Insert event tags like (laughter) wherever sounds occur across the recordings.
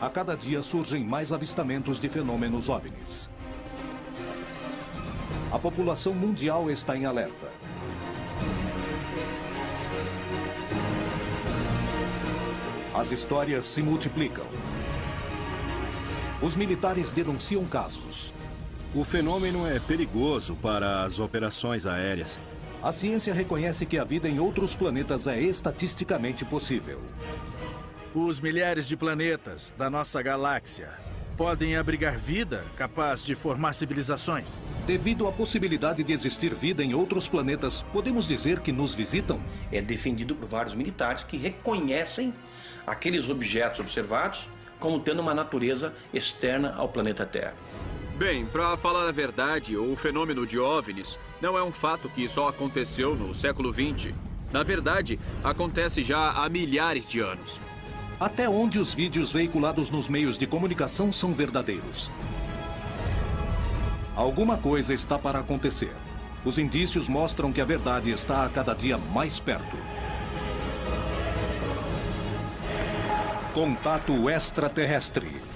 a cada dia surgem mais avistamentos de fenômenos OVNIs. A população mundial está em alerta. As histórias se multiplicam. Os militares denunciam casos. O fenômeno é perigoso para as operações aéreas. A ciência reconhece que a vida em outros planetas é estatisticamente possível. Os milhares de planetas da nossa galáxia podem abrigar vida capaz de formar civilizações. Devido à possibilidade de existir vida em outros planetas, podemos dizer que nos visitam? É defendido por vários militares que reconhecem aqueles objetos observados como tendo uma natureza externa ao planeta Terra. Bem, para falar a verdade, o fenômeno de OVNIs não é um fato que só aconteceu no século XX. Na verdade, acontece já há milhares de anos. Até onde os vídeos veiculados nos meios de comunicação são verdadeiros? Alguma coisa está para acontecer. Os indícios mostram que a verdade está a cada dia mais perto. Contato extraterrestre.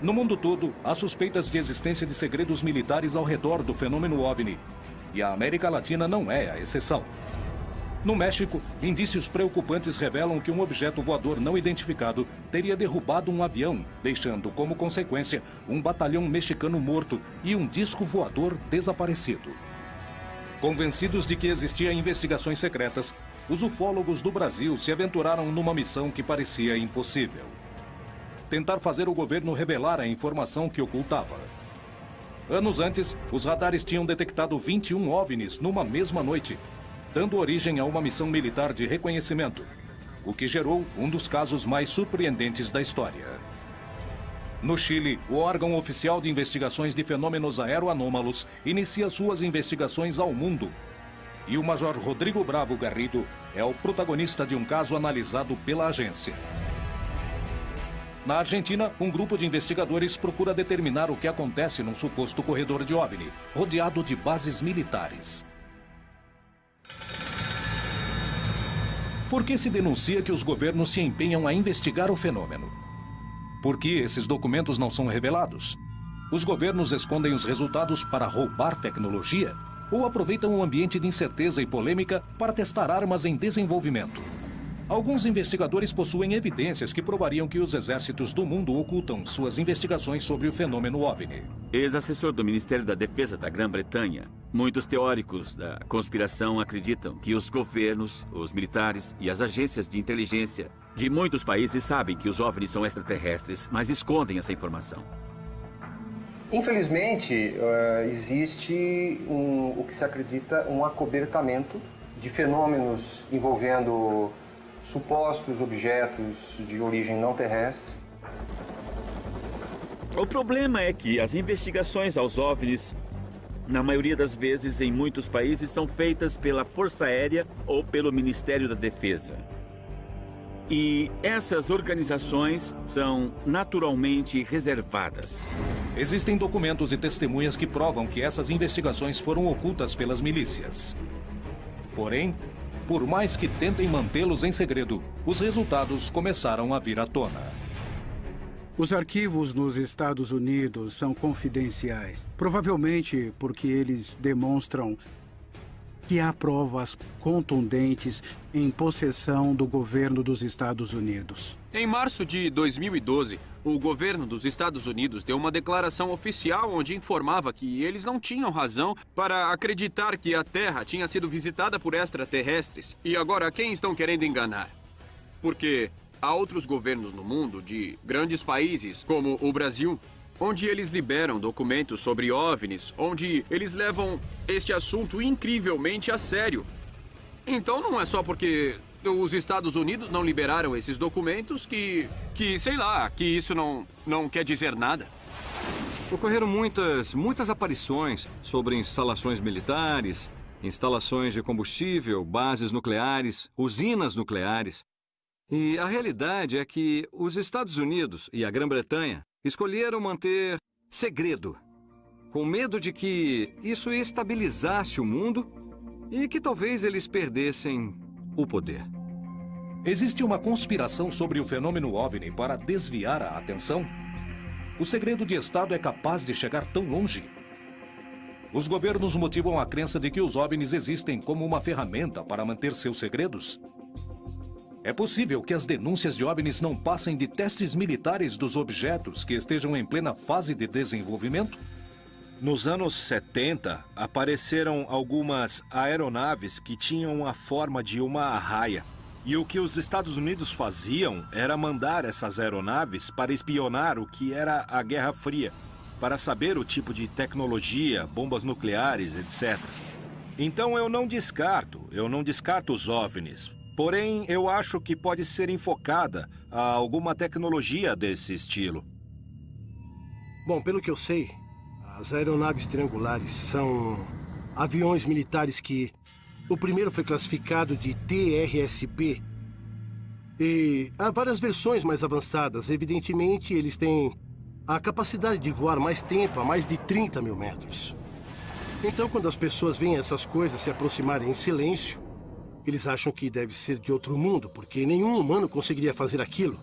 No mundo todo, há suspeitas de existência de segredos militares ao redor do fenômeno OVNI. E a América Latina não é a exceção. No México, indícios preocupantes revelam que um objeto voador não identificado teria derrubado um avião, deixando como consequência um batalhão mexicano morto e um disco voador desaparecido. Convencidos de que existiam investigações secretas, os ufólogos do Brasil se aventuraram numa missão que parecia impossível tentar fazer o governo revelar a informação que ocultava. Anos antes, os radares tinham detectado 21 OVNIs numa mesma noite, dando origem a uma missão militar de reconhecimento, o que gerou um dos casos mais surpreendentes da história. No Chile, o órgão oficial de investigações de fenômenos aeroanômalos inicia suas investigações ao mundo. E o Major Rodrigo Bravo Garrido é o protagonista de um caso analisado pela agência. Na Argentina, um grupo de investigadores procura determinar o que acontece num suposto corredor de OVNI, rodeado de bases militares. Por que se denuncia que os governos se empenham a investigar o fenômeno? Por que esses documentos não são revelados? Os governos escondem os resultados para roubar tecnologia? Ou aproveitam o um ambiente de incerteza e polêmica para testar armas em desenvolvimento? Alguns investigadores possuem evidências que provariam que os exércitos do mundo ocultam suas investigações sobre o fenômeno OVNI. Ex-assessor do Ministério da Defesa da Grã-Bretanha, muitos teóricos da conspiração acreditam que os governos, os militares e as agências de inteligência de muitos países sabem que os OVNIs são extraterrestres, mas escondem essa informação. Infelizmente, uh, existe um, o que se acredita um acobertamento de fenômenos envolvendo supostos objetos de origem não terrestre. O problema é que as investigações aos OVNIs, na maioria das vezes em muitos países, são feitas pela Força Aérea ou pelo Ministério da Defesa. E essas organizações são naturalmente reservadas. Existem documentos e testemunhas que provam que essas investigações foram ocultas pelas milícias. Porém, por mais que tentem mantê-los em segredo, os resultados começaram a vir à tona. Os arquivos nos Estados Unidos são confidenciais, provavelmente porque eles demonstram que há provas contundentes em possessão do governo dos Estados Unidos. Em março de 2012, o governo dos Estados Unidos deu uma declaração oficial onde informava que eles não tinham razão para acreditar que a Terra tinha sido visitada por extraterrestres. E agora, quem estão querendo enganar? Porque há outros governos no mundo, de grandes países, como o Brasil, onde eles liberam documentos sobre OVNIs, onde eles levam este assunto incrivelmente a sério. Então não é só porque os Estados Unidos não liberaram esses documentos que, que sei lá, que isso não, não quer dizer nada. Ocorreram muitas, muitas aparições sobre instalações militares, instalações de combustível, bases nucleares, usinas nucleares. E a realidade é que os Estados Unidos e a Grã-Bretanha escolheram manter segredo com medo de que isso estabilizasse o mundo e que talvez eles perdessem o poder. Existe uma conspiração sobre o fenômeno OVNI para desviar a atenção? O segredo de Estado é capaz de chegar tão longe? Os governos motivam a crença de que os OVNIs existem como uma ferramenta para manter seus segredos? É possível que as denúncias de OVNIs não passem de testes militares dos objetos que estejam em plena fase de desenvolvimento? Nos anos 70, apareceram algumas aeronaves que tinham a forma de uma arraia. E o que os Estados Unidos faziam era mandar essas aeronaves para espionar o que era a Guerra Fria, para saber o tipo de tecnologia, bombas nucleares, etc. Então eu não descarto, eu não descarto os OVNIs. Porém, eu acho que pode ser enfocada a alguma tecnologia desse estilo. Bom, pelo que eu sei, as aeronaves triangulares são aviões militares que o primeiro foi classificado de TRSP. E há várias versões mais avançadas. Evidentemente, eles têm a capacidade de voar mais tempo, a mais de 30 mil metros. Então, quando as pessoas veem essas coisas se aproximarem em silêncio, eles acham que deve ser de outro mundo, porque nenhum humano conseguiria fazer aquilo.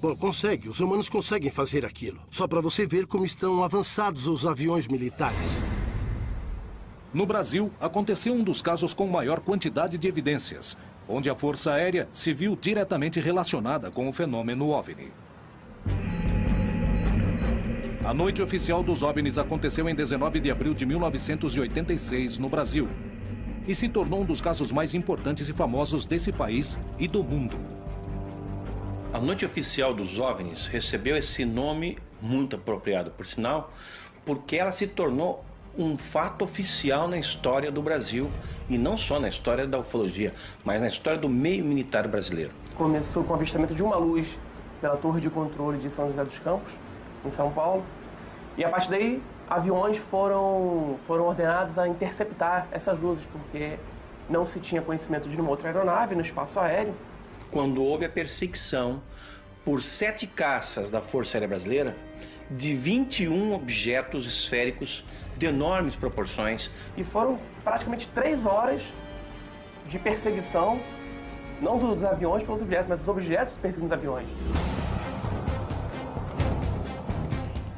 Bom, consegue. Os humanos conseguem fazer aquilo. Só para você ver como estão avançados os aviões militares. No Brasil, aconteceu um dos casos com maior quantidade de evidências, onde a Força Aérea se viu diretamente relacionada com o fenômeno OVNI. A noite oficial dos OVNIs aconteceu em 19 de abril de 1986, no Brasil, e se tornou um dos casos mais importantes e famosos desse país e do mundo. A noite oficial dos OVNIs recebeu esse nome muito apropriado, por sinal, porque ela se tornou um fato oficial na história do Brasil e não só na história da ufologia, mas na história do meio militar brasileiro. Começou com o avistamento de uma luz pela torre de controle de São José dos Campos, em São Paulo, e a partir daí aviões foram, foram ordenados a interceptar essas luzes, porque não se tinha conhecimento de nenhuma outra aeronave no espaço aéreo. Quando houve a perseguição por sete caças da Força Aérea Brasileira, de 21 objetos esféricos de enormes proporções. E foram praticamente três horas de perseguição, não dos aviões pelos objetos, mas dos objetos perseguindo os aviões.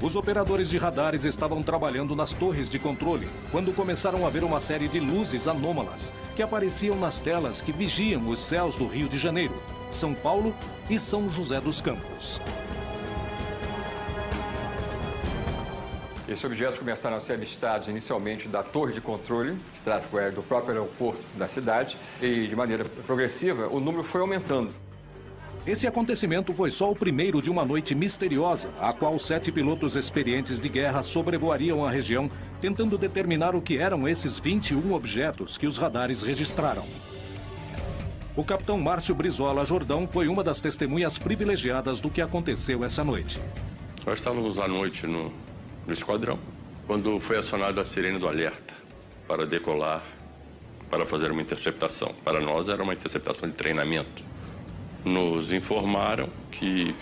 Os operadores de radares estavam trabalhando nas torres de controle quando começaram a ver uma série de luzes anômalas que apareciam nas telas que vigiam os céus do Rio de Janeiro, São Paulo e São José dos Campos. Esses objetos começaram a ser avistados inicialmente da torre de controle de tráfego aéreo do próprio aeroporto da cidade e, de maneira progressiva, o número foi aumentando. Esse acontecimento foi só o primeiro de uma noite misteriosa, a qual sete pilotos experientes de guerra sobrevoariam a região, tentando determinar o que eram esses 21 objetos que os radares registraram. O capitão Márcio Brizola Jordão foi uma das testemunhas privilegiadas do que aconteceu essa noite. Nós estávamos à noite no, no esquadrão, quando foi acionada a sirene do alerta para decolar, para fazer uma interceptação. Para nós era uma interceptação de treinamento. Nos informaram que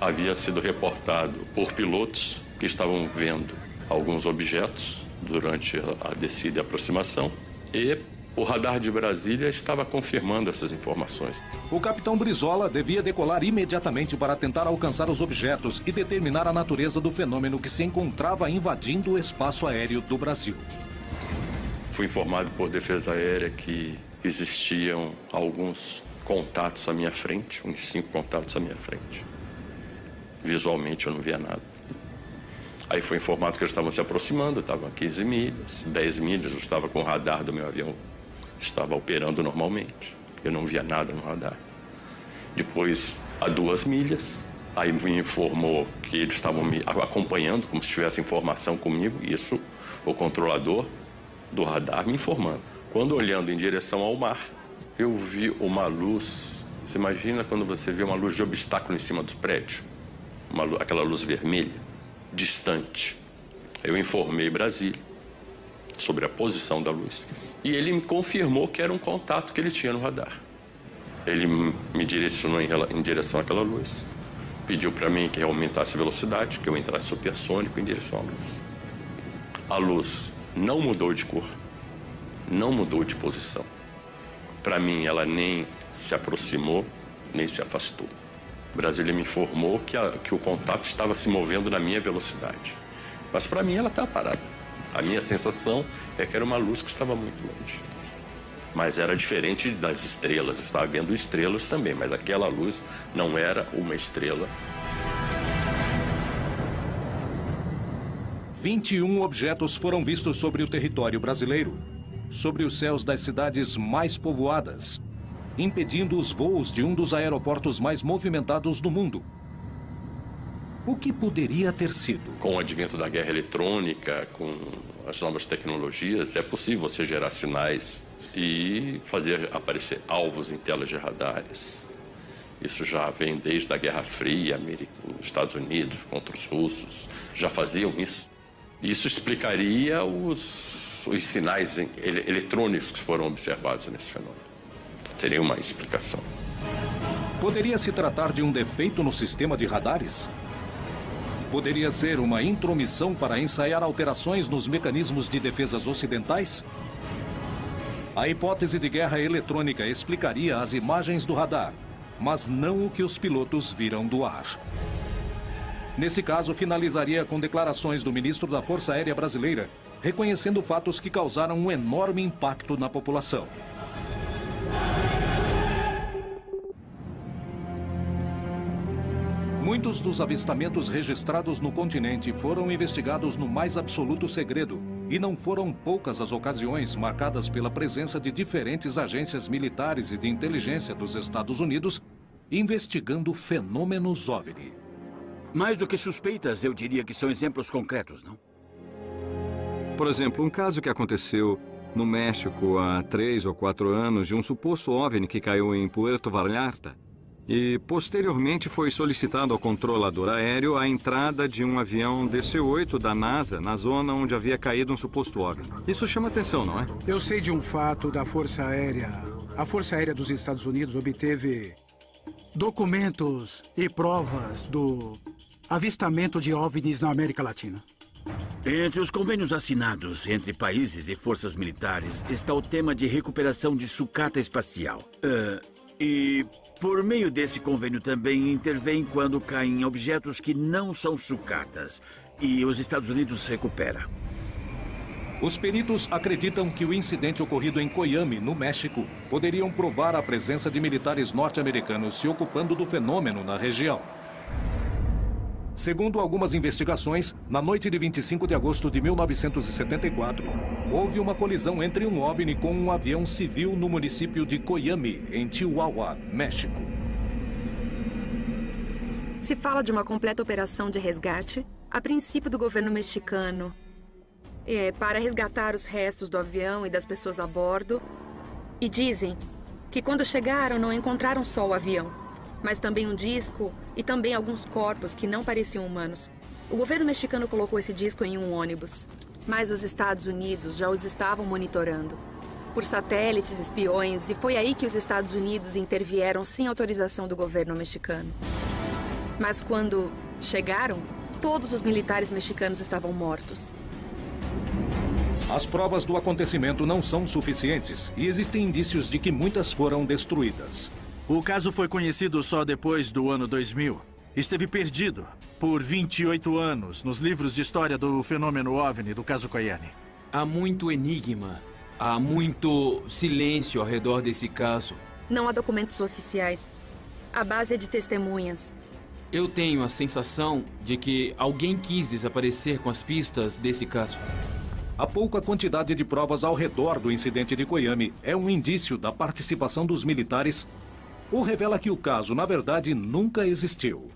havia sido reportado por pilotos que estavam vendo alguns objetos durante a descida e aproximação e o radar de Brasília estava confirmando essas informações. O capitão Brizola devia decolar imediatamente para tentar alcançar os objetos e determinar a natureza do fenômeno que se encontrava invadindo o espaço aéreo do Brasil. Fui informado por Defesa Aérea que existiam alguns contatos à minha frente, uns cinco contatos à minha frente. Visualmente eu não via nada. Aí foi informado que eles estavam se aproximando, estavam a 15 milhas, 10 milhas, eu estava com o radar do meu avião estava operando normalmente. Eu não via nada no radar. Depois, a duas milhas, aí me informou que eles estavam me acompanhando, como se tivesse informação comigo. Isso, o controlador do radar me informando. Quando olhando em direção ao mar, eu vi uma luz. Você imagina quando você vê uma luz de obstáculo em cima do prédio? Uma, aquela luz vermelha, distante. Eu informei Brasília sobre a posição da luz e ele me confirmou que era um contato que ele tinha no radar. Ele me direcionou em direção àquela luz, pediu para mim que eu aumentasse a velocidade, que eu entrasse supersônico em direção à luz. A luz não mudou de cor, não mudou de posição. Para mim, ela nem se aproximou, nem se afastou. Brasília me informou que, a, que o contato estava se movendo na minha velocidade. Mas para mim ela estava parada. A minha sensação é que era uma luz que estava muito longe. Mas era diferente das estrelas. Eu estava vendo estrelas também, mas aquela luz não era uma estrela. 21 objetos foram vistos sobre o território brasileiro, sobre os céus das cidades mais povoadas, impedindo os voos de um dos aeroportos mais movimentados do mundo. O que poderia ter sido? Com o advento da guerra eletrônica, com as novas tecnologias, é possível você gerar sinais e fazer aparecer alvos em telas de radares. Isso já vem desde a Guerra Fria, América, os Estados Unidos contra os russos, já faziam isso. Isso explicaria os, os sinais eletrônicos que foram observados nesse fenômeno. Seria uma explicação. Poderia se tratar de um defeito no sistema de radares? Poderia ser uma intromissão para ensaiar alterações nos mecanismos de defesas ocidentais? A hipótese de guerra eletrônica explicaria as imagens do radar, mas não o que os pilotos viram do ar. Nesse caso, finalizaria com declarações do ministro da Força Aérea Brasileira, reconhecendo fatos que causaram um enorme impacto na população. Muitos dos avistamentos registrados no continente foram investigados no mais absoluto segredo, e não foram poucas as ocasiões marcadas pela presença de diferentes agências militares e de inteligência dos Estados Unidos investigando fenômenos OVNI. Mais do que suspeitas, eu diria que são exemplos concretos, não? Por exemplo, um caso que aconteceu no México há três ou quatro anos de um suposto OVNI que caiu em Puerto Vallarta e posteriormente foi solicitado ao controlador aéreo a entrada de um avião DC-8 da NASA na zona onde havia caído um suposto órgão. Isso chama atenção, não é? Eu sei de um fato da Força Aérea. A Força Aérea dos Estados Unidos obteve documentos e provas do avistamento de OVNIs na América Latina. Entre os convênios assinados entre países e forças militares está o tema de recuperação de sucata espacial. Uh, e por meio desse convênio também intervém quando caem objetos que não são sucatas. E os Estados Unidos recupera. Os peritos acreditam que o incidente ocorrido em Coyame, no México, poderiam provar a presença de militares norte-americanos se ocupando do fenômeno na região. Segundo algumas investigações, na noite de 25 de agosto de 1974, houve uma colisão entre um OVNI com um avião civil no município de Coyame, em Chihuahua, México. Se fala de uma completa operação de resgate, a princípio do governo mexicano, é, para resgatar os restos do avião e das pessoas a bordo. E dizem que quando chegaram não encontraram só o avião, mas também um disco e também alguns corpos que não pareciam humanos. O governo mexicano colocou esse disco em um ônibus, mas os Estados Unidos já os estavam monitorando. Por satélites, espiões, e foi aí que os Estados Unidos intervieram sem autorização do governo mexicano. Mas quando chegaram, todos os militares mexicanos estavam mortos. As provas do acontecimento não são suficientes e existem indícios de que muitas foram destruídas. O caso foi conhecido só depois do ano 2000. Esteve perdido por 28 anos nos livros de história do fenômeno OVNI do caso Koyane. Há muito enigma, há muito silêncio ao redor desse caso. Não há documentos oficiais. A base é de testemunhas. Eu tenho a sensação de que alguém quis desaparecer com as pistas desse caso. A pouca quantidade de provas ao redor do incidente de Koyame é um indício da participação dos militares ou revela que o caso, na verdade, nunca existiu.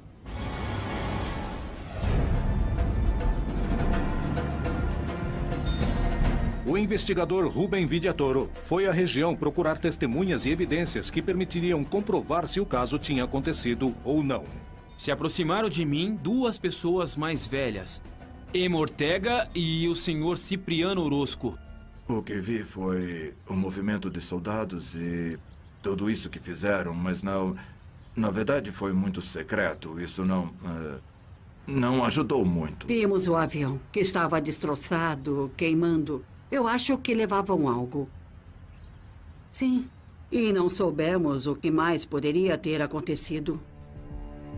O investigador Rubem Vidiatoro foi à região procurar testemunhas e evidências que permitiriam comprovar se o caso tinha acontecido ou não. Se aproximaram de mim duas pessoas mais velhas, Emma Ortega e o senhor Cipriano Orozco. O que vi foi um movimento de soldados e tudo isso que fizeram, mas não... Na verdade, foi muito secreto. Isso não... Uh, não ajudou muito. Vimos o avião, que estava destroçado, queimando. Eu acho que levavam algo. Sim. E não soubemos o que mais poderia ter acontecido.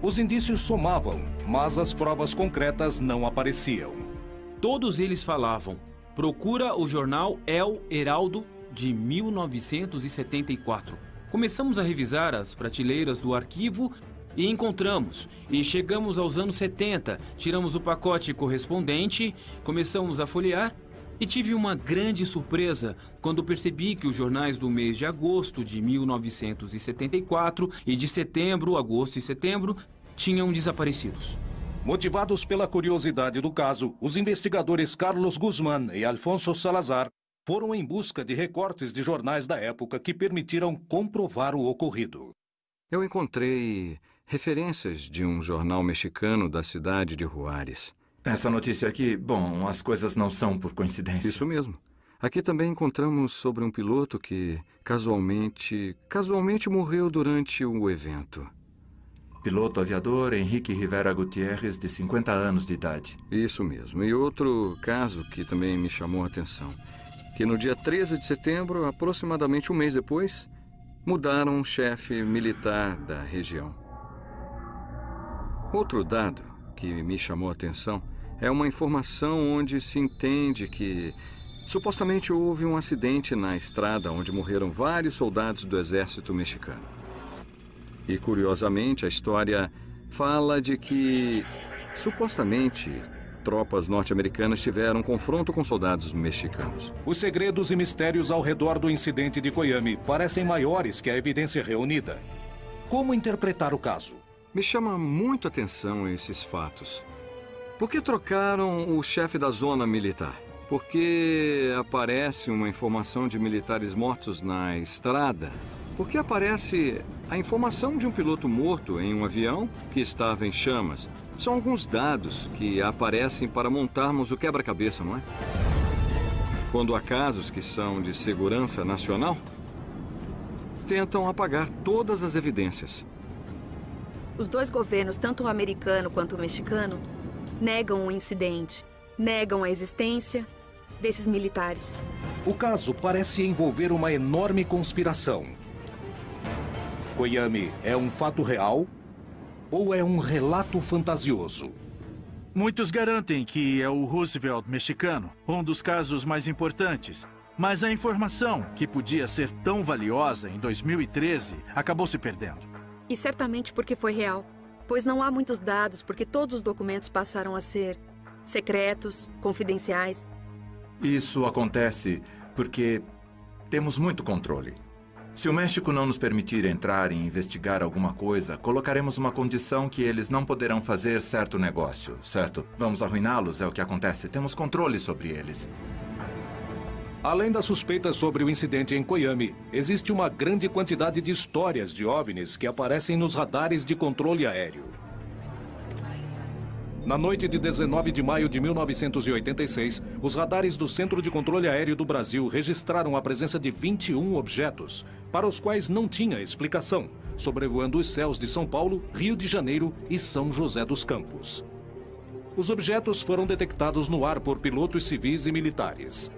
Os indícios somavam, mas as provas concretas não apareciam. Todos eles falavam. Procura o jornal El Heraldo de 1974. Começamos a revisar as prateleiras do arquivo e encontramos. E chegamos aos anos 70, tiramos o pacote correspondente, começamos a folhear e tive uma grande surpresa quando percebi que os jornais do mês de agosto de 1974 e de setembro, agosto e setembro tinham desaparecidos. Motivados pela curiosidade do caso, os investigadores Carlos Guzmán e Alfonso Salazar foram em busca de recortes de jornais da época que permitiram comprovar o ocorrido. Eu encontrei referências de um jornal mexicano da cidade de Juárez. Essa notícia aqui, bom, as coisas não são por coincidência. Isso mesmo. Aqui também encontramos sobre um piloto que casualmente, casualmente morreu durante o evento. Piloto aviador Henrique Rivera Gutierrez, de 50 anos de idade. Isso mesmo. E outro caso que também me chamou a atenção, que no dia 13 de setembro, aproximadamente um mês depois, mudaram um chefe militar da região. Outro dado que me chamou a atenção é uma informação onde se entende que supostamente houve um acidente na estrada onde morreram vários soldados do exército mexicano. E curiosamente, a história fala de que supostamente tropas norte-americanas tiveram confronto com soldados mexicanos. Os segredos e mistérios ao redor do incidente de Koyami parecem maiores que a evidência reunida. Como interpretar o caso? Me chama muito a atenção esses fatos. Por que trocaram o chefe da zona militar? Porque aparece uma informação de militares mortos na estrada porque aparece a informação de um piloto morto em um avião que estava em chamas. São alguns dados que aparecem para montarmos o quebra-cabeça, não é? Quando há casos que são de segurança nacional, tentam apagar todas as evidências. Os dois governos, tanto o americano quanto o mexicano, negam o incidente, negam a existência desses militares. O caso parece envolver uma enorme conspiração Koyami é um fato real ou é um relato fantasioso? Muitos garantem que é o Roosevelt mexicano, um dos casos mais importantes. Mas a informação, que podia ser tão valiosa em 2013, acabou se perdendo. E certamente porque foi real. Pois não há muitos dados, porque todos os documentos passaram a ser secretos, confidenciais. Isso acontece porque temos muito controle. Se o México não nos permitir entrar e investigar alguma coisa, colocaremos uma condição que eles não poderão fazer certo negócio, certo? Vamos arruiná-los, é o que acontece. Temos controle sobre eles. Além das suspeitas sobre o incidente em Koyami, existe uma grande quantidade de histórias de OVNIs que aparecem nos radares de controle aéreo. Na noite de 19 de maio de 1986, os radares do Centro de Controle Aéreo do Brasil registraram a presença de 21 objetos, para os quais não tinha explicação, sobrevoando os céus de São Paulo, Rio de Janeiro e São José dos Campos. Os objetos foram detectados no ar por pilotos civis e militares.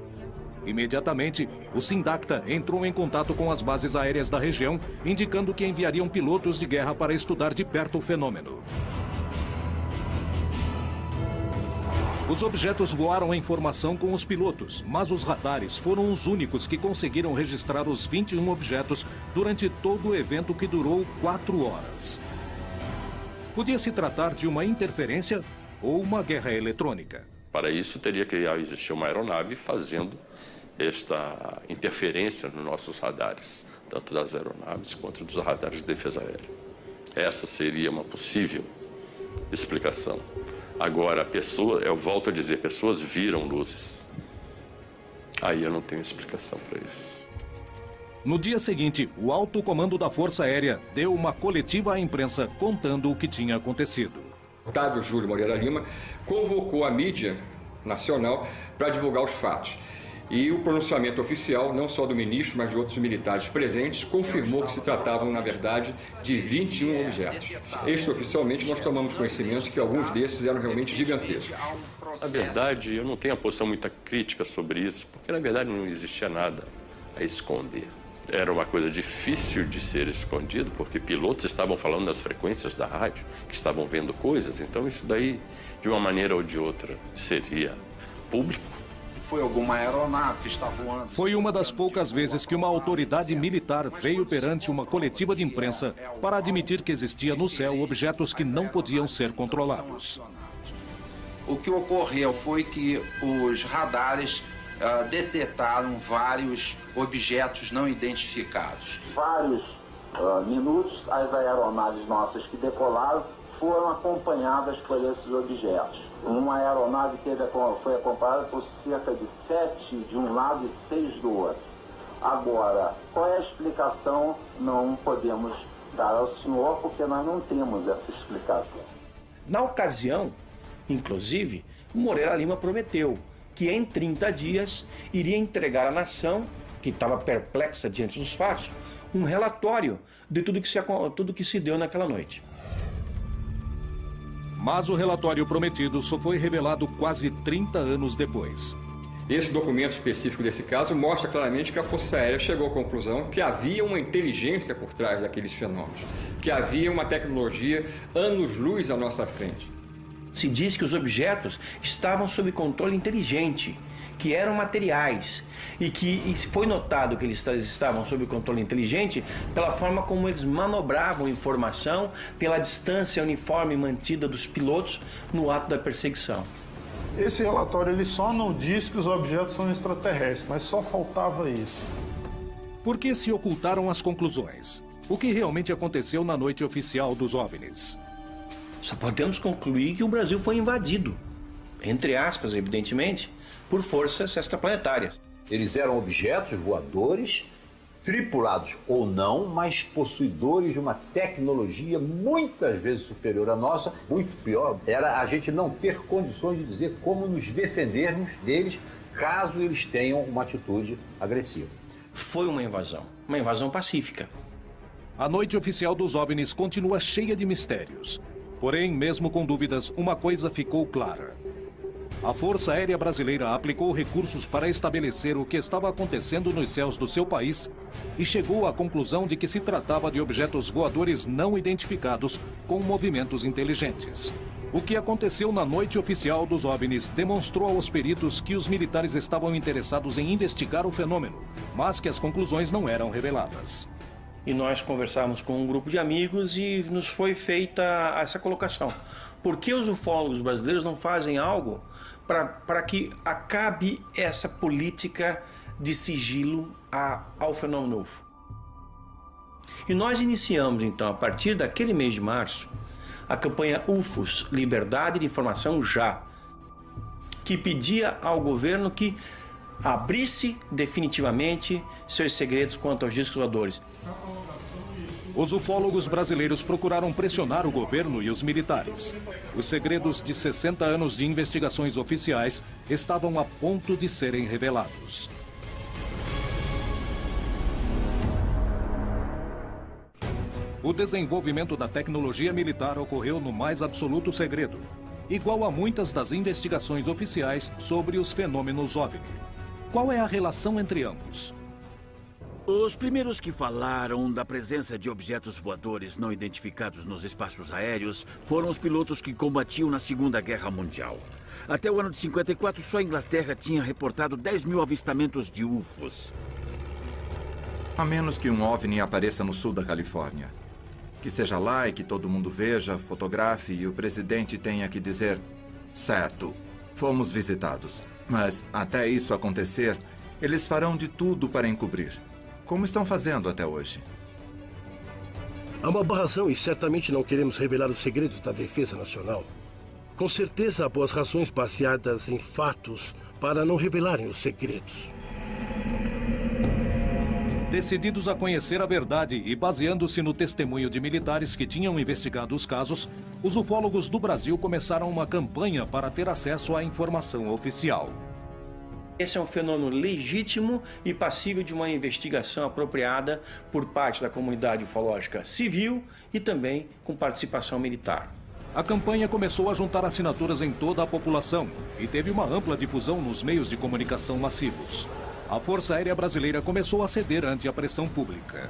Imediatamente, o Sindacta entrou em contato com as bases aéreas da região, indicando que enviariam pilotos de guerra para estudar de perto o fenômeno. Os objetos voaram em formação com os pilotos, mas os radares foram os únicos que conseguiram registrar os 21 objetos durante todo o evento que durou quatro horas. Podia se tratar de uma interferência ou uma guerra eletrônica. Para isso, teria que existir uma aeronave fazendo esta interferência nos nossos radares, tanto das aeronaves quanto dos radares de defesa aérea. Essa seria uma possível explicação. Agora, a pessoa, eu volto a dizer, pessoas viram luzes. Aí eu não tenho explicação para isso. No dia seguinte, o alto comando da Força Aérea deu uma coletiva à imprensa contando o que tinha acontecido. Otávio Júlio Moreira Lima convocou a mídia nacional para divulgar os fatos. E o pronunciamento oficial, não só do ministro, mas de outros militares presentes, confirmou que se tratavam, na verdade, de 21 objetos. Extraoficialmente, nós tomamos conhecimento que alguns desses eram realmente gigantescos. Na verdade, eu não tenho a posição muita crítica sobre isso, porque na verdade não existia nada a esconder. Era uma coisa difícil de ser escondido, porque pilotos estavam falando nas frequências da rádio, que estavam vendo coisas, então isso daí, de uma maneira ou de outra, seria público. Foi alguma aeronave que está voando? Foi uma das poucas vezes que uma autoridade militar veio perante uma coletiva de imprensa para admitir que existia no céu objetos que não podiam ser controlados. O que ocorreu foi que os radares uh, detectaram vários objetos não identificados. Vários uh, minutos, as aeronaves nossas que decolaram foram acompanhadas por esses objetos. Uma aeronave teve, foi acompanhada por cerca de sete de um lado e seis do outro. Agora, qual é a explicação? Não podemos dar ao senhor, porque nós não temos essa explicação. Na ocasião, inclusive, Moreira Lima prometeu que em 30 dias iria entregar à nação, que estava perplexa diante dos fatos, um relatório de tudo que se, tudo que se deu naquela noite. Mas o relatório prometido só foi revelado quase 30 anos depois. Esse documento específico desse caso mostra claramente que a Força Aérea chegou à conclusão que havia uma inteligência por trás daqueles fenômenos, que havia uma tecnologia anos-luz à nossa frente. Se diz que os objetos estavam sob controle inteligente, que eram materiais e que foi notado que eles estavam sob controle inteligente pela forma como eles manobravam informação, pela distância uniforme mantida dos pilotos no ato da perseguição. Esse relatório ele só não diz que os objetos são extraterrestres, mas só faltava isso. Por que se ocultaram as conclusões? O que realmente aconteceu na noite oficial dos OVNIs? Só podemos concluir que o Brasil foi invadido. Entre aspas, evidentemente, por forças extraplanetárias. Eles eram objetos voadores, tripulados ou não, mas possuidores de uma tecnologia muitas vezes superior à nossa, muito pior, era a gente não ter condições de dizer como nos defendermos deles caso eles tenham uma atitude agressiva. Foi uma invasão, uma invasão pacífica. A noite oficial dos OVNIs continua cheia de mistérios. Porém, mesmo com dúvidas, uma coisa ficou clara. A Força Aérea Brasileira aplicou recursos para estabelecer o que estava acontecendo nos céus do seu país e chegou à conclusão de que se tratava de objetos voadores não identificados com movimentos inteligentes. O que aconteceu na noite oficial dos OVNIs demonstrou aos peritos que os militares estavam interessados em investigar o fenômeno, mas que as conclusões não eram reveladas. E nós conversamos com um grupo de amigos e nos foi feita essa colocação. Por que os ufólogos brasileiros não fazem algo para que acabe essa política de sigilo a, ao fenômeno UFO. E nós iniciamos, então, a partir daquele mês de março, a campanha UFOS Liberdade de Informação Já, que pedia ao governo que abrisse definitivamente seus segredos quanto aos discos voadores. Os ufólogos brasileiros procuraram pressionar o governo e os militares. Os segredos de 60 anos de investigações oficiais estavam a ponto de serem revelados. O desenvolvimento da tecnologia militar ocorreu no mais absoluto segredo, igual a muitas das investigações oficiais sobre os fenômenos OVNI. Qual é a relação entre ambos? Os primeiros que falaram da presença de objetos voadores não identificados nos espaços aéreos foram os pilotos que combatiam na Segunda Guerra Mundial. Até o ano de 54, só a Inglaterra tinha reportado 10 mil avistamentos de UFOs. A menos que um OVNI apareça no sul da Califórnia. Que seja lá e que todo mundo veja, fotografe e o presidente tenha que dizer: certo, fomos visitados. Mas até isso acontecer, eles farão de tudo para encobrir como estão fazendo até hoje. Há uma barração e certamente não queremos revelar os segredos da defesa nacional. Com certeza há boas razões baseadas em fatos para não revelarem os segredos. Decididos a conhecer a verdade e baseando-se no testemunho de militares que tinham investigado os casos, os ufólogos do Brasil começaram uma campanha para ter acesso à informação oficial. Esse é um fenômeno legítimo e passível de uma investigação apropriada por parte da comunidade ufológica civil e também com participação militar. A campanha começou a juntar assinaturas em toda a população e teve uma ampla difusão nos meios de comunicação massivos. A Força Aérea Brasileira começou a ceder ante a pressão pública.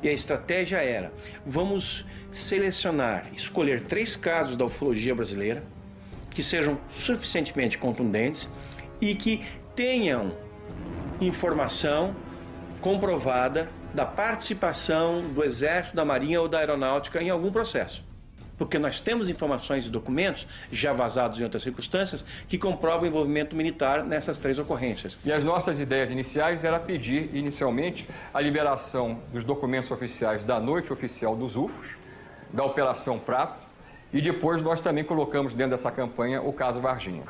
E a estratégia era: vamos selecionar, escolher três casos da ufologia brasileira que sejam suficientemente contundentes e que tenham informação comprovada da participação do Exército, da Marinha ou da Aeronáutica em algum processo. Porque nós temos informações e documentos, já vazados em outras circunstâncias, que comprovam o envolvimento militar nessas três ocorrências. E as nossas ideias iniciais era pedir, inicialmente, a liberação dos documentos oficiais da noite oficial dos UFOs, da Operação Prato, e depois nós também colocamos dentro dessa campanha o caso Varginha.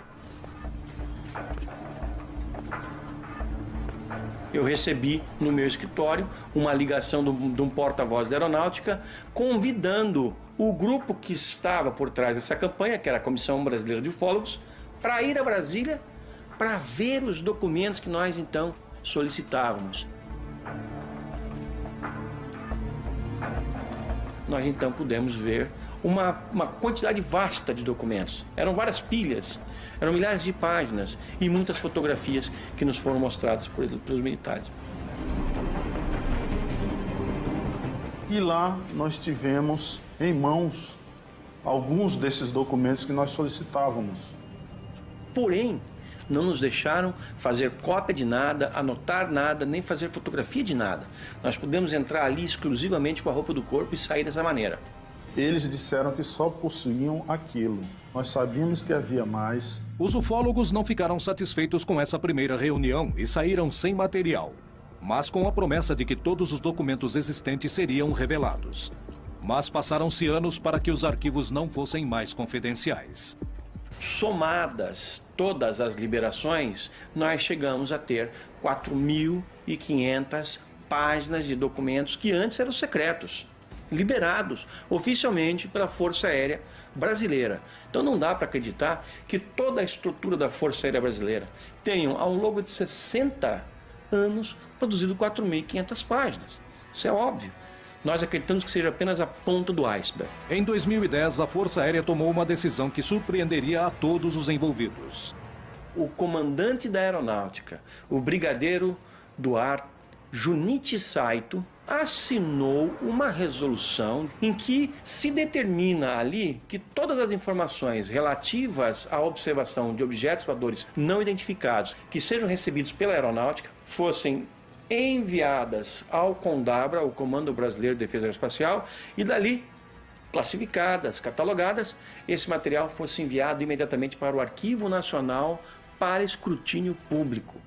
Eu recebi no meu escritório uma ligação de um porta-voz da aeronáutica convidando o grupo que estava por trás dessa campanha, que era a Comissão Brasileira de Ufólogos, para ir a Brasília para ver os documentos que nós então solicitávamos. Nós então pudemos ver uma, uma quantidade vasta de documentos. Eram várias pilhas eram milhares de páginas e muitas fotografias que nos foram mostradas por, pelos militares. E lá nós tivemos em mãos alguns desses documentos que nós solicitávamos. Porém, não nos deixaram fazer cópia de nada, anotar nada, nem fazer fotografia de nada. Nós pudemos entrar ali exclusivamente com a roupa do corpo e sair dessa maneira. Eles disseram que só possuíam aquilo. Nós sabíamos que havia mais. Os ufólogos não ficaram satisfeitos com essa primeira reunião e saíram sem material, mas com a promessa de que todos os documentos existentes seriam revelados. Mas passaram-se anos para que os arquivos não fossem mais confidenciais. Somadas todas as liberações, nós chegamos a ter 4.500 páginas de documentos que antes eram secretos liberados oficialmente pela Força Aérea Brasileira. Então não dá para acreditar que toda a estrutura da Força Aérea Brasileira tenha, ao longo de 60 anos, produzido 4.500 páginas. Isso é óbvio. Nós acreditamos que seja apenas a ponta do iceberg. Em 2010, a Força Aérea tomou uma decisão que surpreenderia a todos os envolvidos. O comandante da aeronáutica, o brigadeiro do ar Junichi Saito, assinou uma resolução em que se determina ali que todas as informações relativas à observação de objetos voadores não identificados que sejam recebidos pela aeronáutica fossem enviadas ao CONDABRA, o Comando Brasileiro de Defesa Aeroespacial, e dali classificadas, catalogadas, esse material fosse enviado imediatamente para o Arquivo Nacional para escrutínio público.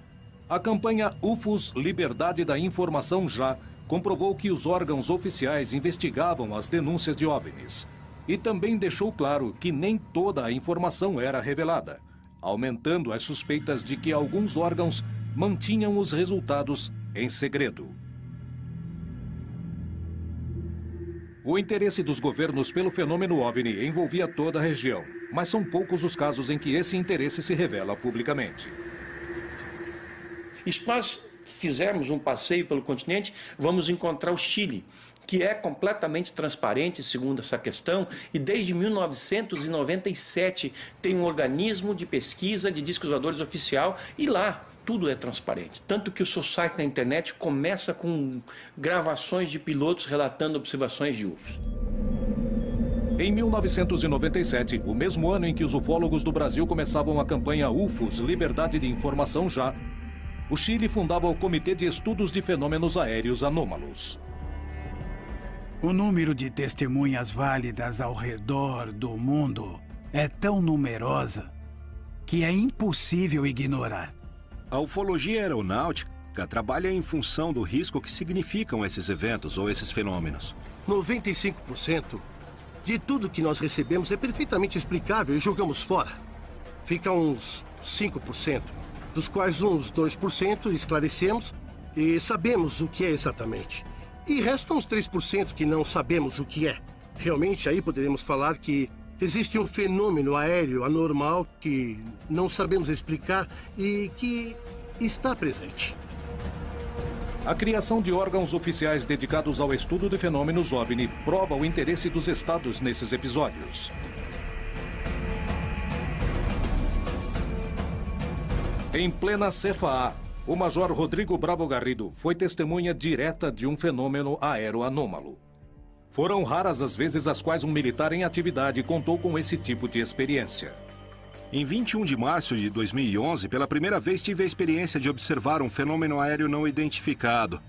A campanha UFOS Liberdade da Informação Já comprovou que os órgãos oficiais investigavam as denúncias de OVNIs e também deixou claro que nem toda a informação era revelada, aumentando as suspeitas de que alguns órgãos mantinham os resultados em segredo. O interesse dos governos pelo fenômeno OVNI envolvia toda a região, mas são poucos os casos em que esse interesse se revela publicamente. Nós fizermos um passeio pelo continente, vamos encontrar o Chile, que é completamente transparente, segundo essa questão, e desde 1997 tem um organismo de pesquisa de discos voadores oficial, e lá tudo é transparente. Tanto que o seu site na internet começa com gravações de pilotos relatando observações de UFOs. Em 1997, o mesmo ano em que os ufólogos do Brasil começavam a campanha UFOS Liberdade de Informação Já, o Chile fundava o Comitê de Estudos de Fenômenos Aéreos Anômalos. O número de testemunhas válidas ao redor do mundo é tão numerosa que é impossível ignorar. A ufologia aeronáutica trabalha em função do risco que significam esses eventos ou esses fenômenos. 95% de tudo que nós recebemos é perfeitamente explicável e jogamos fora. Fica uns 5% dos quais uns 2% esclarecemos e sabemos o que é exatamente. E restam uns 3% que não sabemos o que é. Realmente, aí poderemos falar que Existe um fenômeno aéreo anormal que não sabemos explicar e que está presente. A criação de órgãos oficiais dedicados ao estudo de fenômenos OVNI prova o interesse dos estados nesses episódios. Em plena Cefaá, o Major Rodrigo Bravo Garrido foi testemunha direta de um fenômeno aeroanômalo. Foram raras as vezes as quais um militar em atividade contou com esse tipo de experiência. Em 21 de março de 2011, pela primeira vez tive a experiência de observar um fenômeno aéreo não identificado.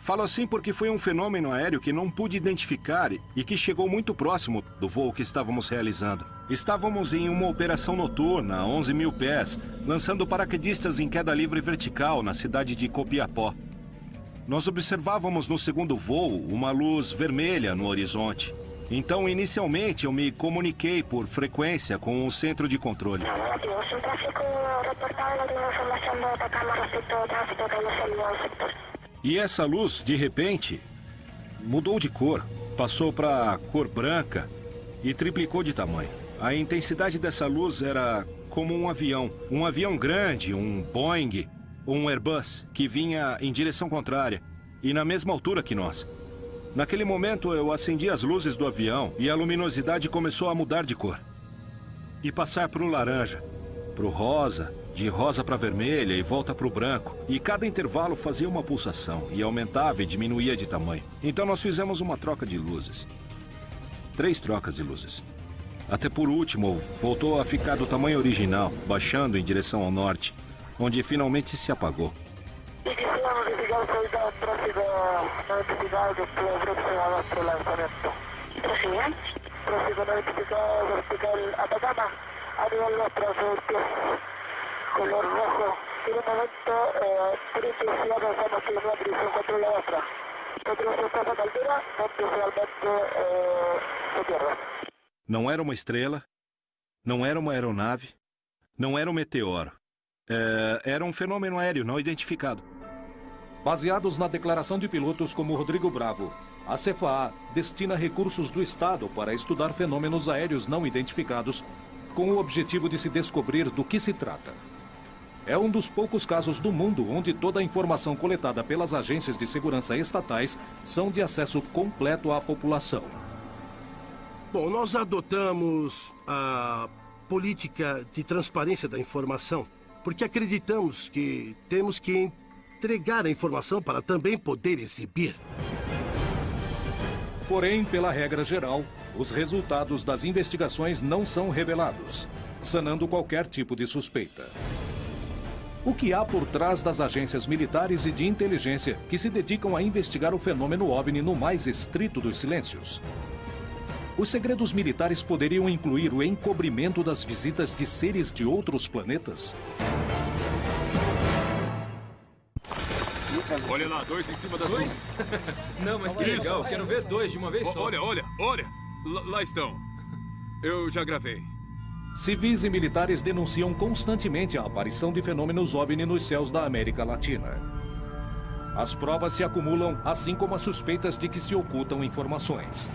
Falo assim porque foi um fenômeno aéreo que não pude identificar e que chegou muito próximo do voo que estávamos realizando. Estávamos em uma operação noturna a 11 mil pés, lançando paraquedistas em queda livre vertical na cidade de Copiapó. Nós observávamos no segundo voo uma luz vermelha no horizonte. Então, inicialmente, eu me comuniquei por frequência com o centro de controle. E essa luz, de repente, mudou de cor. Passou para cor branca e triplicou de tamanho. A intensidade dessa luz era como um avião. Um avião grande, um Boeing, um Airbus, que vinha em direção contrária e na mesma altura que nós. Naquele momento, eu acendi as luzes do avião e a luminosidade começou a mudar de cor. E passar para o laranja, para o rosa, de rosa para vermelha e volta para o branco. E cada intervalo fazia uma pulsação e aumentava e diminuía de tamanho. Então nós fizemos uma troca de luzes. Três trocas de luzes. Até por último, voltou a ficar do tamanho original, baixando em direção ao norte, onde finalmente se apagou. Color rojo. En un momento, eh, triple si avanzamos en una dirección contra la otra. Nosotros estamos a altura donde realmente eh, se pierde. Não era uma estrela, não era uma aeronave, não era um meteoro. É, era um fenômeno aéreo não identificado. Baseados na declaração de pilotos como Rodrigo Bravo, a CFA destina recursos do Estado para estudar fenômenos aéreos não identificados, com o objetivo de se descobrir do que se trata. É um dos poucos casos do mundo onde toda a informação coletada pelas agências de segurança estatais são de acesso completo à população. Bom, nós adotamos a política de transparência da informação porque acreditamos que temos que entregar a informação para também poder exibir. Porém, pela regra geral, os resultados das investigações não são revelados, sanando qualquer tipo de suspeita. O que há por trás das agências militares e de inteligência que se dedicam a investigar o fenômeno OVNI no mais estrito dos silêncios? Os segredos militares poderiam incluir o encobrimento das visitas de seres de outros planetas? Olha lá, dois em cima das dois? (laughs) Não, mas que legal, quero ver dois de uma vez só. Olha, olha, olha. Lá estão. Eu já gravei. Civis e militares denunciam constantemente a aparição de fenômenos OVNI nos céus da América Latina. As provas se acumulam, assim como as suspeitas de que se ocultam informações.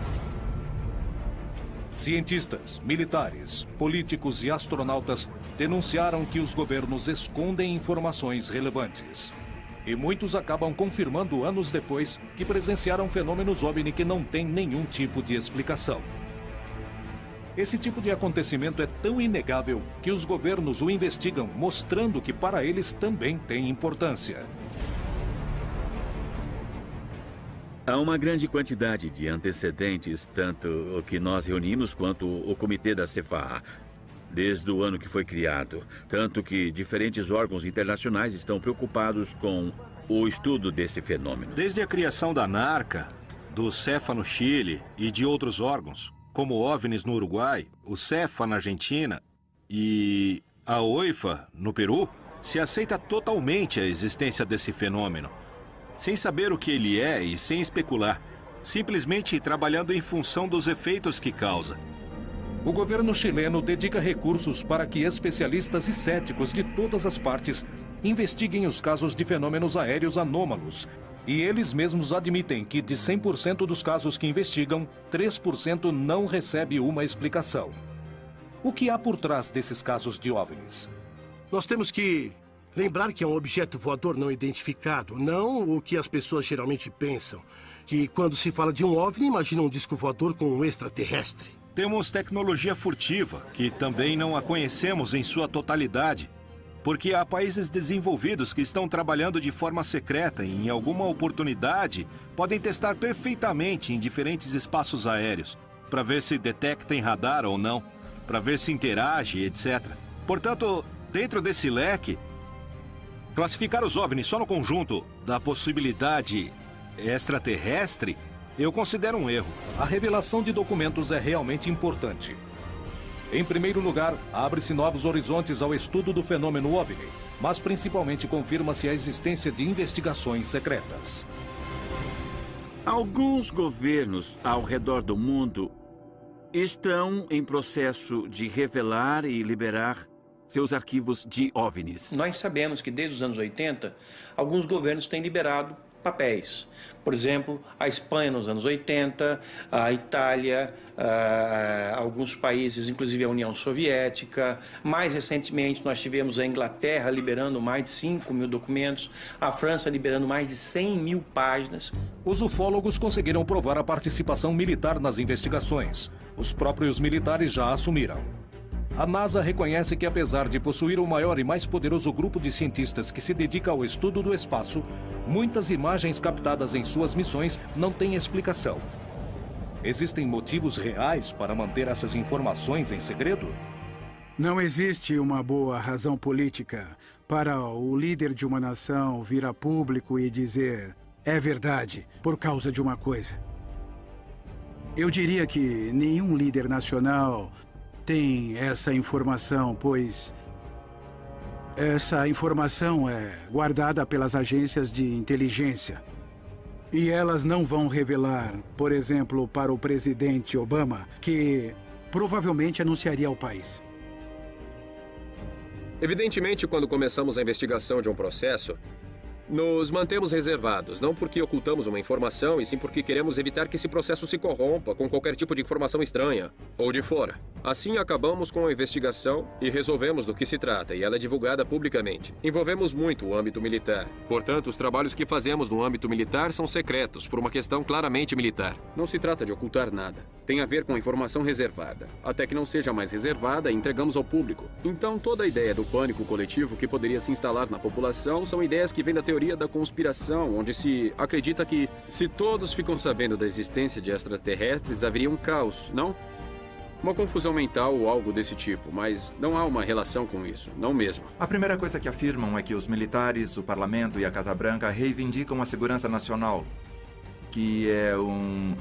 Cientistas, militares, políticos e astronautas denunciaram que os governos escondem informações relevantes. E muitos acabam confirmando anos depois que presenciaram fenômenos OVNI que não têm nenhum tipo de explicação. Esse tipo de acontecimento é tão inegável que os governos o investigam, mostrando que para eles também tem importância. Há uma grande quantidade de antecedentes, tanto o que nós reunimos quanto o comitê da CFA, desde o ano que foi criado. Tanto que diferentes órgãos internacionais estão preocupados com o estudo desse fenômeno. Desde a criação da NARCA, do CEFA no Chile e de outros órgãos, como o OVNIS no Uruguai, o CEFA na Argentina e a OIFA no Peru, se aceita totalmente a existência desse fenômeno, sem saber o que ele é e sem especular, simplesmente trabalhando em função dos efeitos que causa. O governo chileno dedica recursos para que especialistas e céticos de todas as partes investiguem os casos de fenômenos aéreos anômalos e eles mesmos admitem que de 100% dos casos que investigam, 3% não recebe uma explicação. O que há por trás desses casos de OVNIs? Nós temos que lembrar que é um objeto voador não identificado, não o que as pessoas geralmente pensam. Que quando se fala de um OVNI, imagina um disco voador com um extraterrestre. Temos tecnologia furtiva, que também não a conhecemos em sua totalidade. Porque há países desenvolvidos que estão trabalhando de forma secreta e, em alguma oportunidade, podem testar perfeitamente em diferentes espaços aéreos, para ver se detectem radar ou não, para ver se interage, etc. Portanto, dentro desse leque, classificar os OVNIs só no conjunto da possibilidade extraterrestre eu considero um erro. A revelação de documentos é realmente importante. Em primeiro lugar, abre-se novos horizontes ao estudo do fenômeno OVNI, mas principalmente confirma-se a existência de investigações secretas. Alguns governos ao redor do mundo estão em processo de revelar e liberar seus arquivos de OVNIs. Nós sabemos que desde os anos 80, alguns governos têm liberado papéis. Por exemplo, a Espanha nos anos 80, a Itália, uh, alguns países, inclusive a União Soviética. Mais recentemente, nós tivemos a Inglaterra liberando mais de 5 mil documentos, a França liberando mais de 100 mil páginas. Os ufólogos conseguiram provar a participação militar nas investigações. Os próprios militares já assumiram. A NASA reconhece que, apesar de possuir o maior e mais poderoso grupo de cientistas que se dedica ao estudo do espaço, muitas imagens captadas em suas missões não têm explicação. Existem motivos reais para manter essas informações em segredo? Não existe uma boa razão política para o líder de uma nação vir a público e dizer é verdade por causa de uma coisa. Eu diria que nenhum líder nacional tem essa informação, pois essa informação é guardada pelas agências de inteligência. E elas não vão revelar, por exemplo, para o presidente Obama, que provavelmente anunciaria ao país. Evidentemente, quando começamos a investigação de um processo, nos mantemos reservados, não porque ocultamos uma informação, e sim porque queremos evitar que esse processo se corrompa com qualquer tipo de informação estranha ou de fora. Assim, acabamos com a investigação e resolvemos do que se trata, e ela é divulgada publicamente. Envolvemos muito o âmbito militar. Portanto, os trabalhos que fazemos no âmbito militar são secretos, por uma questão claramente militar. Não se trata de ocultar nada. Tem a ver com informação reservada. Até que não seja mais reservada, entregamos ao público. Então, toda a ideia do pânico coletivo que poderia se instalar na população são ideias que vêm da teoria teoria da conspiração, onde se acredita que se todos ficam sabendo da existência de extraterrestres, haveria um caos, não? Uma confusão mental ou algo desse tipo, mas não há uma relação com isso, não mesmo. A primeira coisa que afirmam é que os militares, o parlamento e a Casa Branca reivindicam a segurança nacional, que é um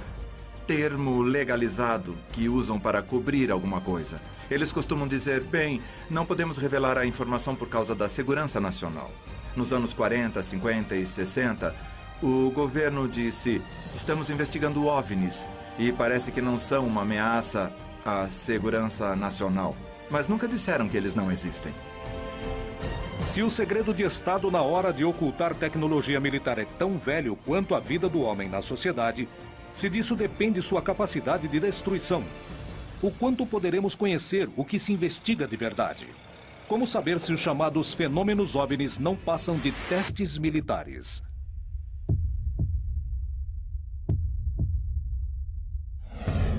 termo legalizado que usam para cobrir alguma coisa. Eles costumam dizer, bem, não podemos revelar a informação por causa da segurança nacional. Nos anos 40, 50 e 60, o governo disse: estamos investigando OVNIs e parece que não são uma ameaça à segurança nacional. Mas nunca disseram que eles não existem. Se o segredo de Estado na hora de ocultar tecnologia militar é tão velho quanto a vida do homem na sociedade, se disso depende sua capacidade de destruição, o quanto poderemos conhecer o que se investiga de verdade? Como saber se os chamados fenômenos OVNIs não passam de testes militares?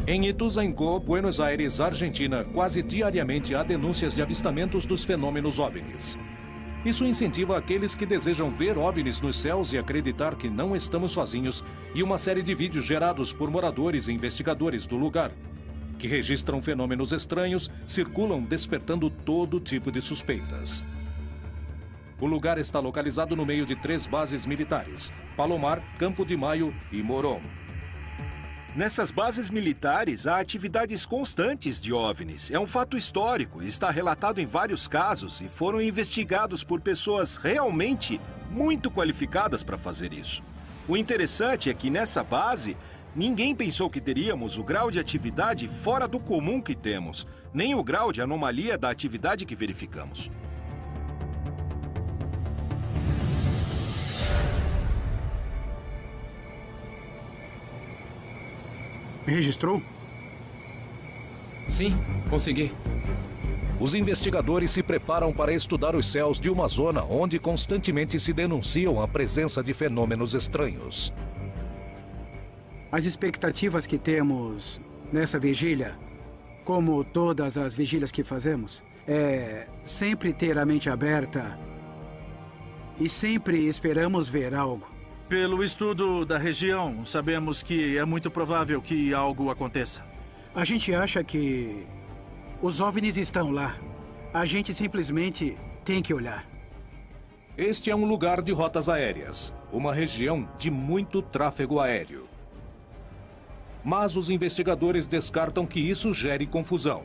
Em Ituzaingó, Buenos Aires, Argentina, quase diariamente há denúncias de avistamentos dos fenômenos OVNIs. Isso incentiva aqueles que desejam ver OVNIs nos céus e acreditar que não estamos sozinhos e uma série de vídeos gerados por moradores e investigadores do lugar que registram fenômenos estranhos, circulam despertando todo tipo de suspeitas. O lugar está localizado no meio de três bases militares: Palomar, Campo de Maio e Morom. Nessas bases militares há atividades constantes de OVNIs. É um fato histórico, está relatado em vários casos e foram investigados por pessoas realmente muito qualificadas para fazer isso. O interessante é que nessa base Ninguém pensou que teríamos o grau de atividade fora do comum que temos, nem o grau de anomalia da atividade que verificamos. Registrou? Sim, consegui. Os investigadores se preparam para estudar os céus de uma zona onde constantemente se denunciam a presença de fenômenos estranhos. As expectativas que temos nessa vigília, como todas as vigílias que fazemos, é sempre ter a mente aberta e sempre esperamos ver algo. Pelo estudo da região, sabemos que é muito provável que algo aconteça. A gente acha que os OVNIs estão lá. A gente simplesmente tem que olhar. Este é um lugar de rotas aéreas, uma região de muito tráfego aéreo. Mas os investigadores descartam que isso gere confusão.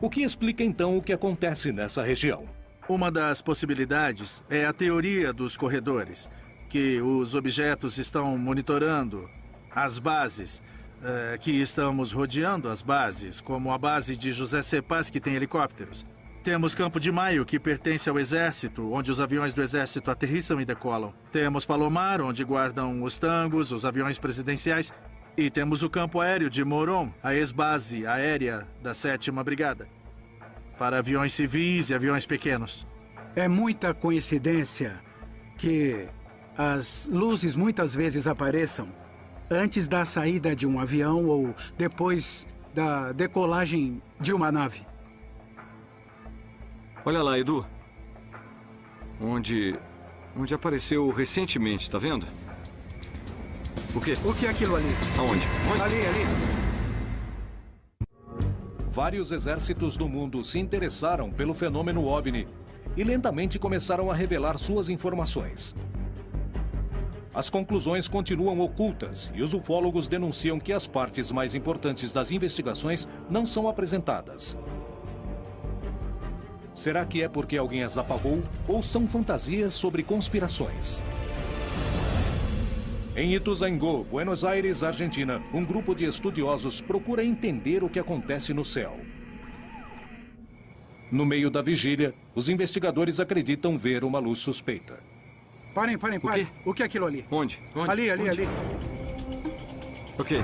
O que explica então o que acontece nessa região? Uma das possibilidades é a teoria dos corredores, que os objetos estão monitorando as bases, eh, que estamos rodeando as bases, como a base de José Cepaz, que tem helicópteros. Temos Campo de Maio, que pertence ao Exército, onde os aviões do Exército aterrissam e decolam. Temos Palomar, onde guardam os tangos, os aviões presidenciais. E temos o campo aéreo de Moron, a ex-base aérea da 7 Brigada. Para aviões civis e aviões pequenos. É muita coincidência que as luzes muitas vezes apareçam antes da saída de um avião ou depois da decolagem de uma nave. Olha lá, Edu. Onde... Onde apareceu recentemente, tá vendo? O quê? O que é aquilo ali? Aonde? Onde? Ali, ali. Vários exércitos do mundo se interessaram pelo fenômeno OVNI e lentamente começaram a revelar suas informações. As conclusões continuam ocultas e os ufólogos denunciam que as partes mais importantes das investigações não são apresentadas. Será que é porque alguém as apagou ou são fantasias sobre conspirações? Em Ituzaingó, Buenos Aires, Argentina, um grupo de estudiosos procura entender o que acontece no céu. No meio da vigília, os investigadores acreditam ver uma luz suspeita. Parem, parem, parem. O, o que é aquilo ali? Onde? Onde? Ali, ali, Onde? ali. Ok,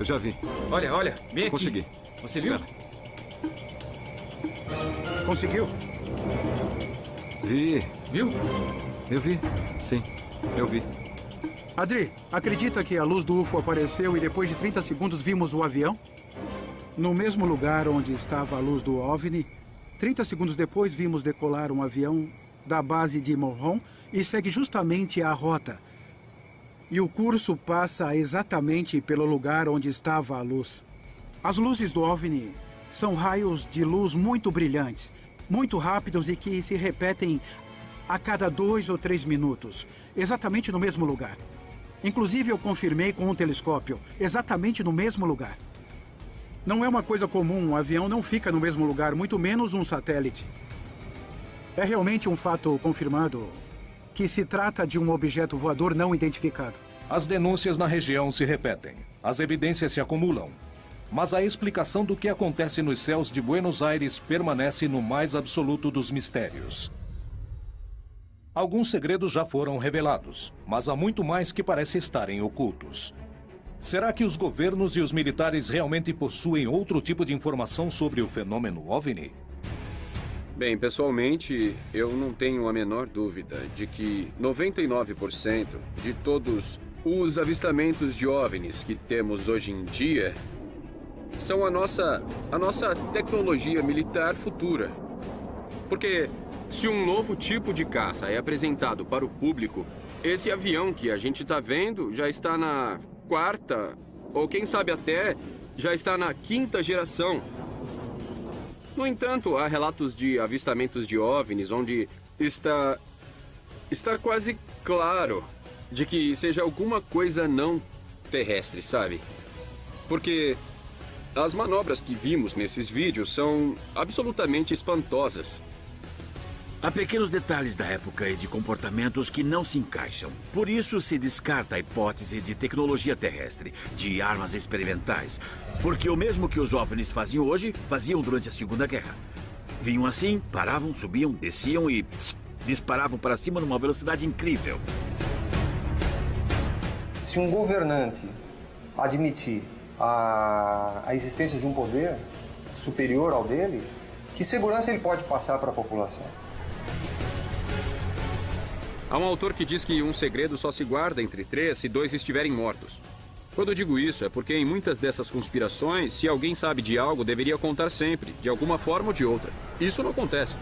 eu já vi. Olha, olha, bem aqui. Consegui. Você viu? Espera. Conseguiu? Vi. Viu? Eu vi. Sim, eu vi. Adri, acredita que a luz do UFO apareceu e depois de 30 segundos vimos o avião? No mesmo lugar onde estava a luz do OVNI, 30 segundos depois vimos decolar um avião da base de Morron e segue justamente a rota. E o curso passa exatamente pelo lugar onde estava a luz. As luzes do OVNI são raios de luz muito brilhantes, muito rápidos e que se repetem a cada dois ou três minutos, exatamente no mesmo lugar. Inclusive, eu confirmei com um telescópio, exatamente no mesmo lugar. Não é uma coisa comum, um avião não fica no mesmo lugar, muito menos um satélite. É realmente um fato confirmado que se trata de um objeto voador não identificado. As denúncias na região se repetem. As evidências se acumulam. Mas a explicação do que acontece nos céus de Buenos Aires permanece no mais absoluto dos mistérios. Alguns segredos já foram revelados, mas há muito mais que parece estarem ocultos. Será que os governos e os militares realmente possuem outro tipo de informação sobre o fenômeno OVNI? Bem, pessoalmente, eu não tenho a menor dúvida de que 99% de todos os avistamentos de OVNIs que temos hoje em dia são a nossa, a nossa tecnologia militar futura. Porque se um novo tipo de caça é apresentado para o público, esse avião que a gente está vendo já está na quarta, ou quem sabe até já está na quinta geração. No entanto, há relatos de avistamentos de OVNIs onde está está quase claro de que seja alguma coisa não terrestre, sabe? Porque as manobras que vimos nesses vídeos são absolutamente espantosas. Há pequenos detalhes da época e de comportamentos que não se encaixam. Por isso se descarta a hipótese de tecnologia terrestre, de armas experimentais. Porque o mesmo que os OVNIs faziam hoje, faziam durante a Segunda Guerra. Vinham assim, paravam, subiam, desciam e tss, disparavam para cima numa velocidade incrível. Se um governante admitir a, a existência de um poder superior ao dele, que segurança ele pode passar para a população? Há um autor que diz que um segredo só se guarda entre três se dois estiverem mortos. Quando digo isso, é porque em muitas dessas conspirações, se alguém sabe de algo, deveria contar sempre, de alguma forma ou de outra. Isso não acontece.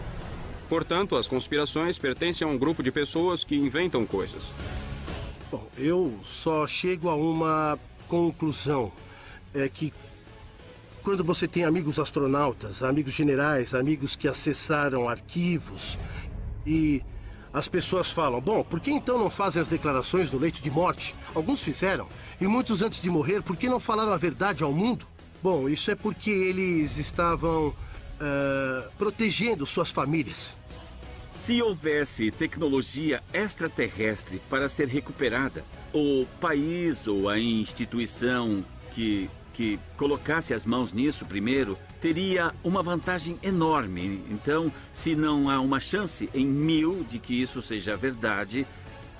Portanto, as conspirações pertencem a um grupo de pessoas que inventam coisas. Bom, eu só chego a uma conclusão. É que quando você tem amigos astronautas, amigos generais, amigos que acessaram arquivos e as pessoas falam, bom, por que então não fazem as declarações no leito de morte? Alguns fizeram. E muitos antes de morrer, por que não falaram a verdade ao mundo? Bom, isso é porque eles estavam uh, protegendo suas famílias. Se houvesse tecnologia extraterrestre para ser recuperada, o país ou a instituição que, que colocasse as mãos nisso primeiro teria uma vantagem enorme. Então, se não há uma chance em mil de que isso seja verdade,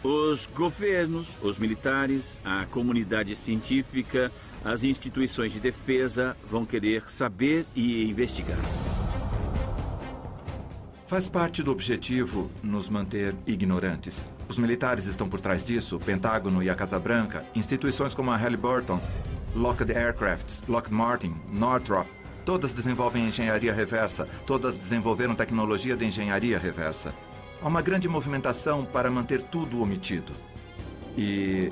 os governos, os militares, a comunidade científica, as instituições de defesa vão querer saber e investigar. Faz parte do objetivo nos manter ignorantes. Os militares estão por trás disso, o Pentágono e a Casa Branca, instituições como a Halliburton, Lockheed Aircrafts, Lockheed Martin, Northrop, Todas desenvolvem engenharia reversa, todas desenvolveram tecnologia de engenharia reversa. Há uma grande movimentação para manter tudo omitido. E,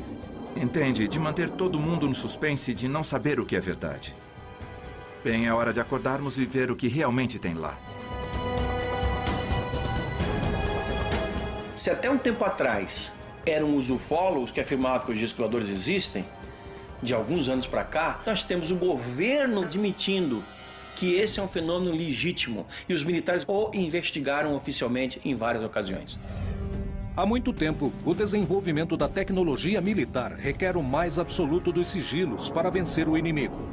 entende, de manter todo mundo no suspense de não saber o que é verdade. Bem, é hora de acordarmos e ver o que realmente tem lá. Se até um tempo atrás eram os ufólogos que afirmavam que os discos existem, de alguns anos para cá, nós temos o governo admitindo que esse é um fenômeno legítimo e os militares o investigaram oficialmente em várias ocasiões. Há muito tempo, o desenvolvimento da tecnologia militar requer o mais absoluto dos sigilos para vencer o inimigo.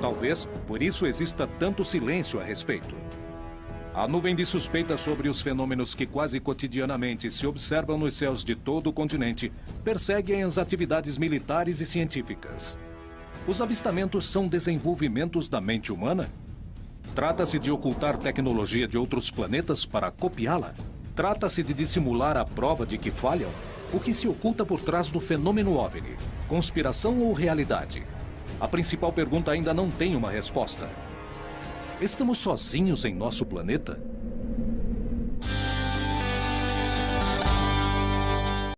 Talvez por isso exista tanto silêncio a respeito. A nuvem de suspeitas sobre os fenômenos que quase cotidianamente se observam nos céus de todo o continente perseguem as atividades militares e científicas. Os avistamentos são desenvolvimentos da mente humana? Trata-se de ocultar tecnologia de outros planetas para copiá-la? Trata-se de dissimular a prova de que falham? O que se oculta por trás do fenômeno OVNI? Conspiração ou realidade? A principal pergunta ainda não tem uma resposta. Estamos sozinhos em nosso planeta?